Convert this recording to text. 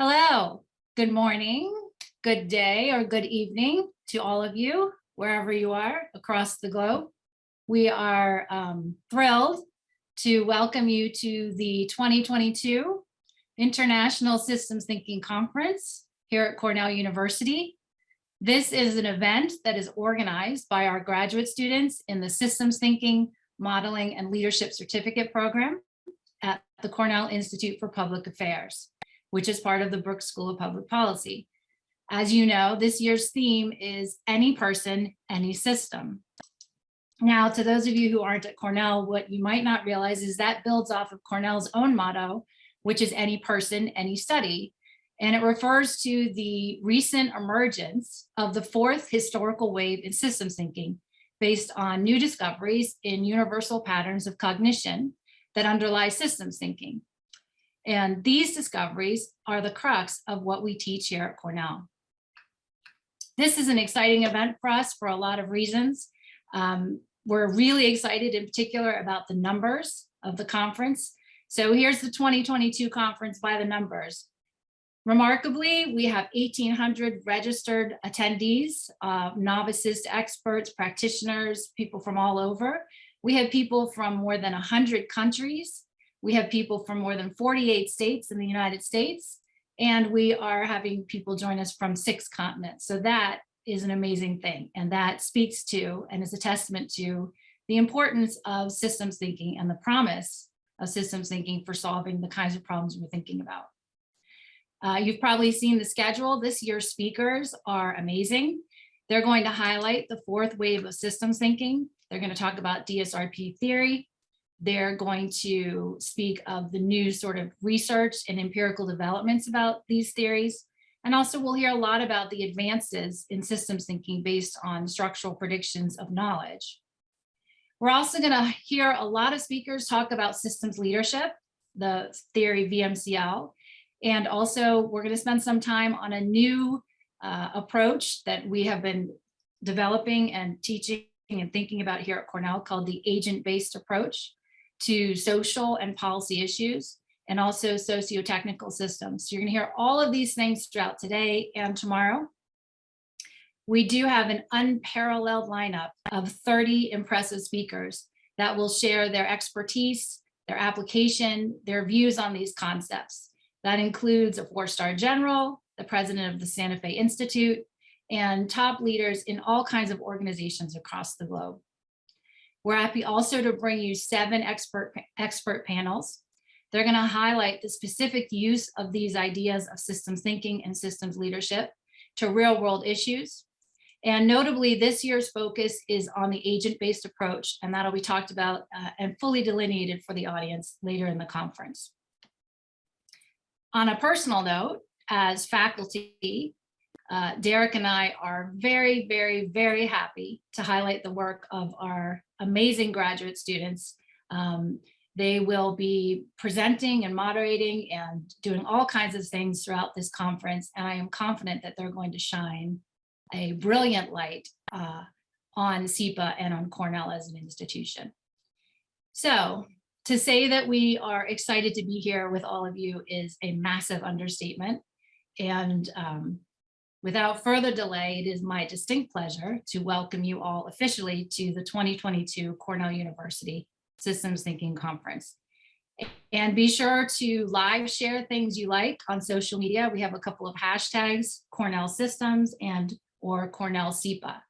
Hello, good morning, good day, or good evening to all of you, wherever you are across the globe. We are um, thrilled to welcome you to the 2022 International Systems Thinking Conference here at Cornell University. This is an event that is organized by our graduate students in the Systems Thinking, Modeling, and Leadership Certificate Program at the Cornell Institute for Public Affairs which is part of the Brooks School of Public Policy. As you know, this year's theme is any person, any system. Now, to those of you who aren't at Cornell, what you might not realize is that builds off of Cornell's own motto, which is any person, any study. And it refers to the recent emergence of the fourth historical wave in systems thinking based on new discoveries in universal patterns of cognition that underlie systems thinking. And these discoveries are the crux of what we teach here at Cornell. This is an exciting event for us for a lot of reasons. Um, we're really excited in particular about the numbers of the conference. So here's the 2022 conference by the numbers. Remarkably, we have 1,800 registered attendees, uh, novices to experts, practitioners, people from all over. We have people from more than 100 countries, we have people from more than 48 states in the United States, and we are having people join us from six continents. So that is an amazing thing. And that speaks to and is a testament to the importance of systems thinking and the promise of systems thinking for solving the kinds of problems we're thinking about. Uh, you've probably seen the schedule. This year's speakers are amazing. They're going to highlight the fourth wave of systems thinking. They're going to talk about DSRP theory, they're going to speak of the new sort of research and empirical developments about these theories. And also we'll hear a lot about the advances in systems thinking based on structural predictions of knowledge. We're also going to hear a lot of speakers talk about systems leadership, the theory VMCL, and also we're going to spend some time on a new uh, approach that we have been developing and teaching and thinking about here at Cornell called the agent-based approach to social and policy issues and also socio-technical systems. So you're gonna hear all of these things throughout today and tomorrow. We do have an unparalleled lineup of 30 impressive speakers that will share their expertise, their application, their views on these concepts. That includes a four-star general, the president of the Santa Fe Institute, and top leaders in all kinds of organizations across the globe. We're happy also to bring you seven expert, expert panels. They're going to highlight the specific use of these ideas of systems thinking and systems leadership to real world issues. And notably, this year's focus is on the agent-based approach, and that'll be talked about uh, and fully delineated for the audience later in the conference. On a personal note, as faculty, uh, Derek and I are very, very, very happy to highlight the work of our amazing graduate students. Um, they will be presenting and moderating and doing all kinds of things throughout this conference. And I am confident that they're going to shine a brilliant light uh, on CIPA and on Cornell as an institution. So to say that we are excited to be here with all of you is a massive understatement. And um, Without further delay, it is my distinct pleasure to welcome you all officially to the 2022 Cornell University Systems Thinking Conference. And be sure to live share things you like on social media. We have a couple of hashtags, Cornell Systems and or Cornell CIPA.